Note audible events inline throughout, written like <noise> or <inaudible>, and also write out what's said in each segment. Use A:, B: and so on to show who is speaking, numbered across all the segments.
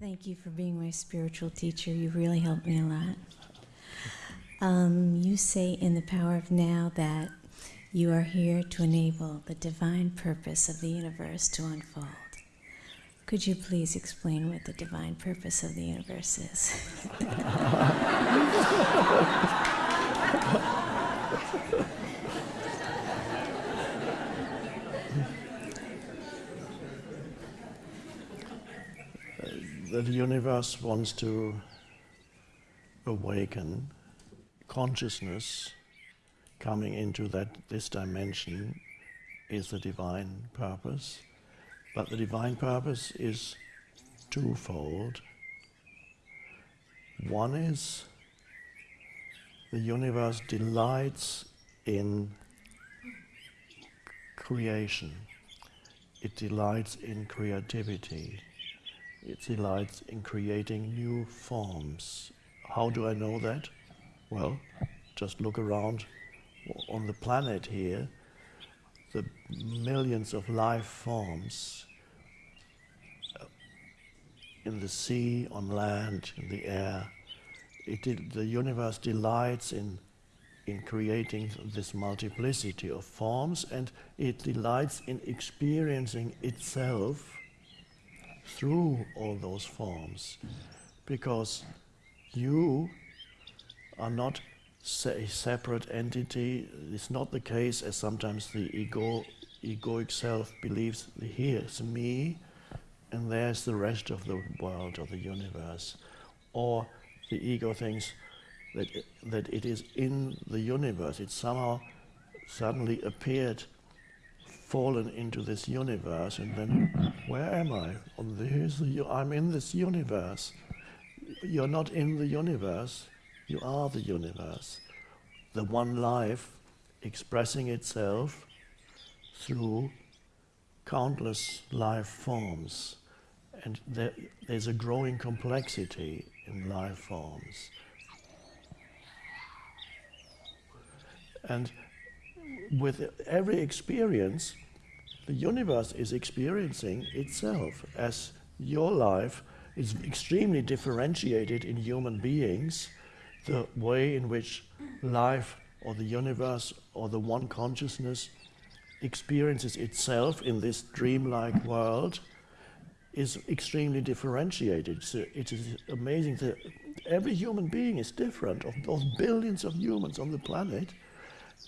A: Thank you for being my spiritual teacher. You really helped me a lot. Um, you say in The Power of Now that you are here to enable the divine purpose of the universe to unfold. Could you please explain what the divine purpose of the universe is? <laughs>
B: the universe wants to awaken consciousness coming into that this dimension is the divine purpose. But the divine purpose is twofold. One is the universe delights in creation. It delights in creativity it delights in creating new forms. How do I know that? Well, just look around on the planet here, the millions of life forms uh, in the sea, on land, in the air. It, the universe delights in, in creating this multiplicity of forms and it delights in experiencing itself through all those forms because you are not a separate entity. It's not the case as sometimes the ego, egoic self believes here's me and there's the rest of the world or the universe. Or the ego thinks that that it is in the universe. It somehow suddenly appeared fallen into this universe and then where am I? The, I'm in this universe. You're not in the universe, you are the universe. The one life expressing itself through countless life forms. And there, there's a growing complexity in life forms. And with every experience, the universe is experiencing itself as your life is extremely differentiated in human beings, the way in which life or the universe or the one consciousness experiences itself in this dreamlike world is extremely differentiated. So it is amazing that every human being is different. Of those billions of humans on the planet,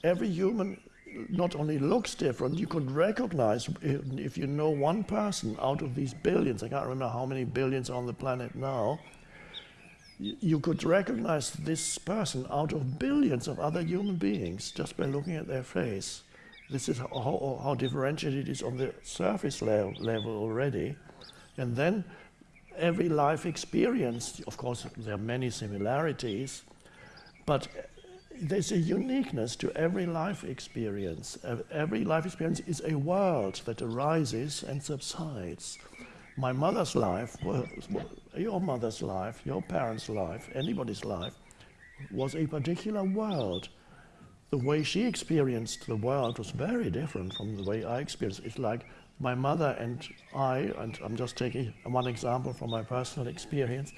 B: every human not only looks different, you could recognize if you know one person out of these billions, I can't remember how many billions on the planet now, you could recognize this person out of billions of other human beings just by looking at their face. This is how, how differentiated it is on the surface level, level already. And then every life experience, of course, there are many similarities, but there's a uniqueness to every life experience. Uh, every life experience is a world that arises and subsides. My mother's life, your mother's life, your parents' life, anybody's life, was a particular world. The way she experienced the world was very different from the way I experienced it. It's like my mother and I, and I'm just taking one example from my personal experience,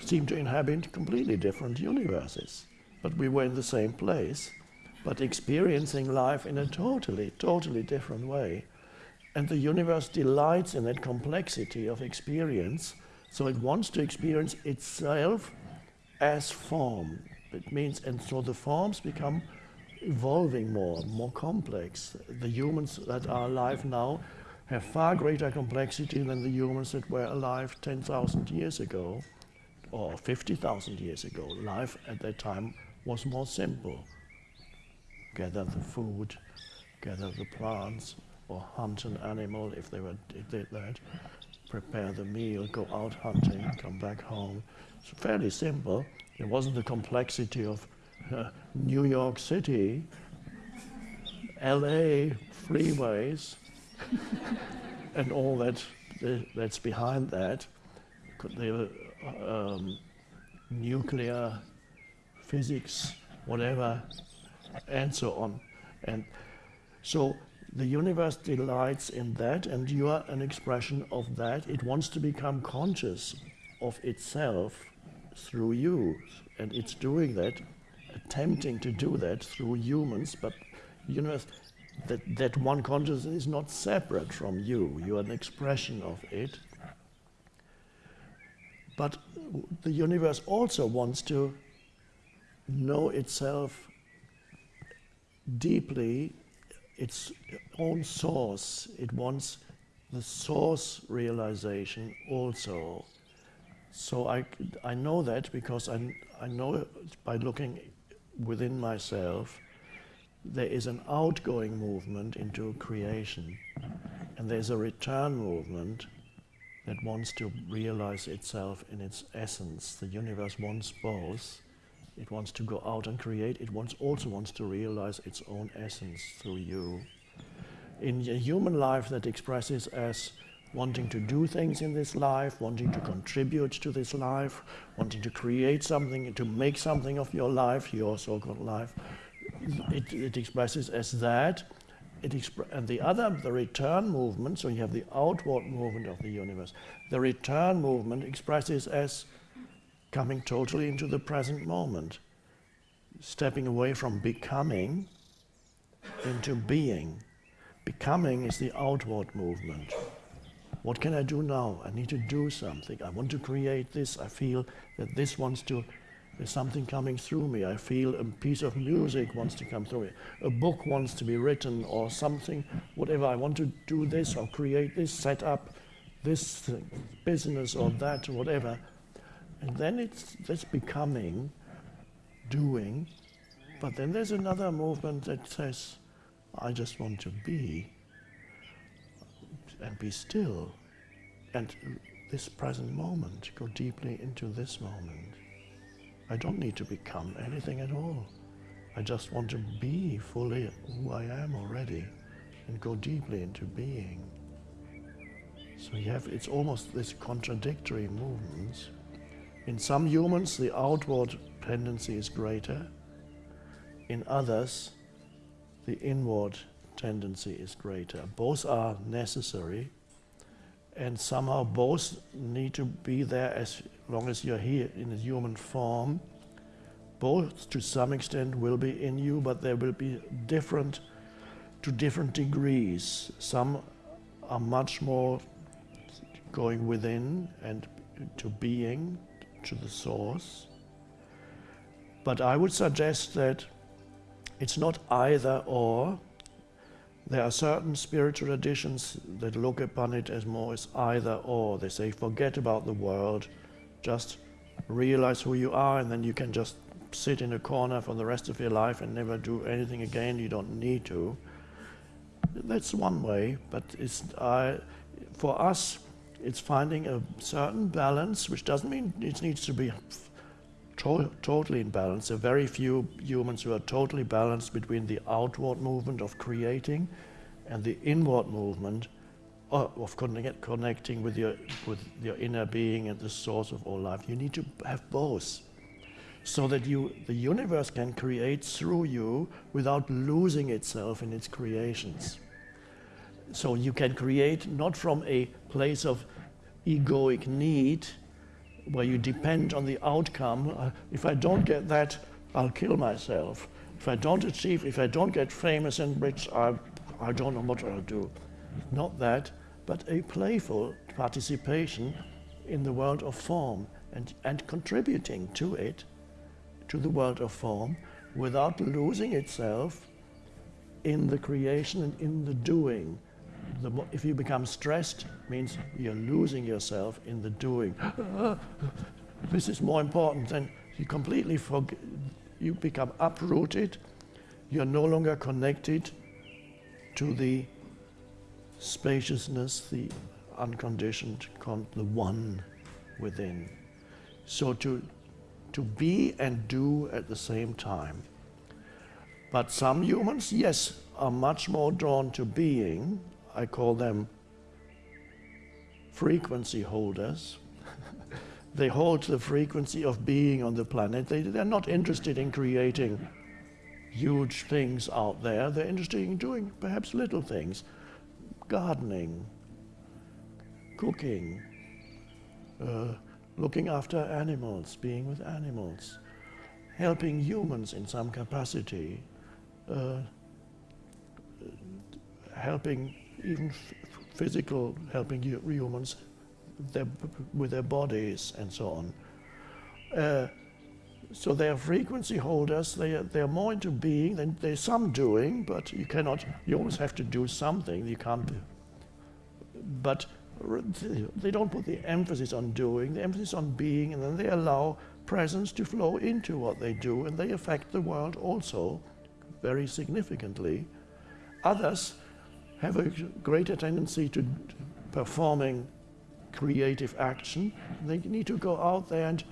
B: seem to inhabit completely different universes but we were in the same place, but experiencing life in a totally, totally different way. And the universe delights in that complexity of experience, so it wants to experience itself as form. It means, and so the forms become evolving more, more complex. The humans that are alive now have far greater complexity than the humans that were alive 10,000 years ago or 50,000 years ago. Life at that time was more simple. Gather the food, gather the plants, or hunt an animal if they were did that, prepare the meal, go out hunting, come back home. It's fairly simple. It wasn't the complexity of uh, New York City, LA freeways, <laughs> and all that that's behind that. Could the um, nuclear physics, whatever, and so on. And so the universe delights in that, and you are an expression of that. It wants to become conscious of itself through you. And it's doing that, attempting to do that through humans, but universe, that, that one consciousness is not separate from you. You are an expression of it. But the universe also wants to know itself deeply, its own source. It wants the source realization also. So I, I know that because I, I know by looking within myself, there is an outgoing movement into creation, and there's a return movement that wants to realize itself in its essence. The universe wants both. It wants to go out and create. It wants, also wants to realize its own essence through you. In a human life that expresses as wanting to do things in this life, wanting to contribute to this life, wanting to create something, to make something of your life, your so-called life, it, it, expresses as that. And the other, the return movement, so you have the outward movement of the universe. The return movement expresses as coming totally into the present moment, stepping away from becoming into being. Becoming is the outward movement. What can I do now? I need to do something. I want to create this. I feel that this wants to, there's something coming through me. I feel a piece of music wants to come through me. A book wants to be written or something, whatever. I want to do this or create this, set up this business or that, whatever. And then it's this becoming, doing. But then there's another movement that says, I just want to be and be still. And this present moment, go deeply into this moment. I don't need to become anything at all. I just want to be fully who I am already and go deeply into being. So you have, it's almost this contradictory movements. In some humans, the outward tendency is greater. In others, the inward tendency is greater. Both are necessary, and somehow both need to be there as long as you're here in a human form. Both, to some extent, will be in you, but they will be different to different degrees. Some are much more going within and to being, to the source. But I would suggest that it's not either or. There are certain spiritual traditions that look upon it as more as either or. They say, forget about the world, just realize who you are, and then you can just sit in a corner for the rest of your life and never do anything again. You don't need to. That's one way, but it's, uh, for us, it's finding a certain balance, which doesn't mean it needs to be to totally in balance. There are very few humans who are totally balanced between the outward movement of creating and the inward movement uh, of connect, connecting with your, with your inner being and the source of all life. You need to have both so that you, the universe can create through you without losing itself in its creations. So you can create not from a place of egoic need, where you depend on the outcome. Uh, if I don't get that, I'll kill myself. If I don't achieve, if I don't get famous and rich, I, I don't know what I'll do. Not that, but a playful participation in the world of form and, and contributing to it, to the world of form, without losing itself in the creation and in the doing. The, if you become stressed, means you're losing yourself in the doing. <gasps> this is more important than you completely forget, you become uprooted, you're no longer connected to the spaciousness, the unconditioned, the one within. So to, to be and do at the same time. But some humans, yes, are much more drawn to being. I call them frequency holders. <laughs> they hold the frequency of being on the planet. They, they're not interested in creating huge things out there. They're interested in doing perhaps little things. Gardening, cooking, uh, looking after animals, being with animals, helping humans in some capacity, uh, helping even physical, helping hu- humans their, with their bodies and so on. Uh, so they are frequency holders. They are, they are more into being than there's some doing, but you cannot. You always have to do something. You can't. But they don't put the emphasis on doing. The emphasis on being, and then they allow presence to flow into what they do, and they affect the world also very significantly. Others have a greater tendency to performing creative action. They need to go out there and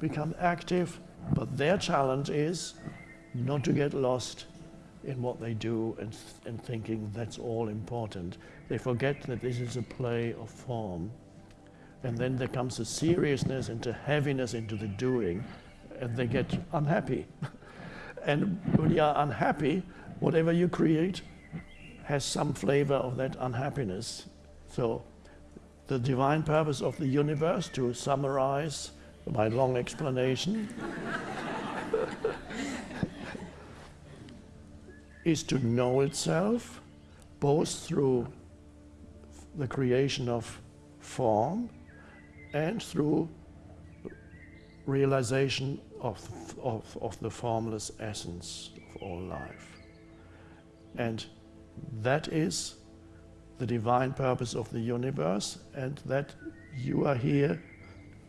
B: become active, but their challenge is not to get lost in what they do and, and thinking that's all important. They forget that this is a play of form. And then there comes a seriousness and a heaviness into the doing, and they get unhappy. <laughs> and when you are unhappy, whatever you create has some flavor of that unhappiness. So, the divine purpose of the universe, to summarize my long explanation, <laughs> is to know itself both through the creation of form and through realization of, of, of the formless essence of all life. And that is the divine purpose of the universe, and that you are here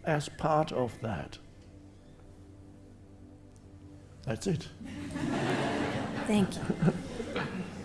B: as part of that. That's it.
A: Thank you. <laughs>